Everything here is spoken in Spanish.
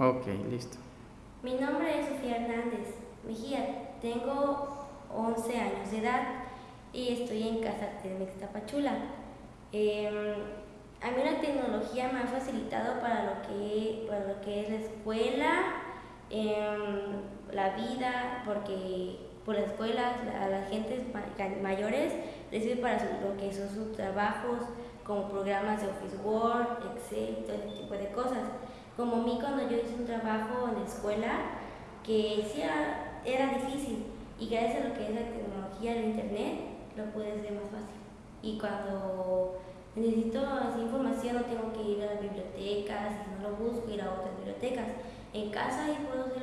Ok, listo. Mi nombre es Sofía Hernández Mejía, tengo 11 años de edad y estoy en Casa de Mixtapachula. Em, a mí la tecnología me ha facilitado para lo que, para lo que es la escuela, em, la vida, porque por las escuelas a las gentes mayores les sirve para lo que son sus trabajos, como programas de Office Word, Excel, todo ese tipo de cosas. Como a mí cuando yo hice un trabajo en la escuela, que sí era, era difícil, y gracias a lo que es la tecnología, el internet, lo puedes hacer más fácil. Y cuando necesito así información no tengo que ir a las bibliotecas, si no lo busco, ir a otras bibliotecas. En casa y puedo ir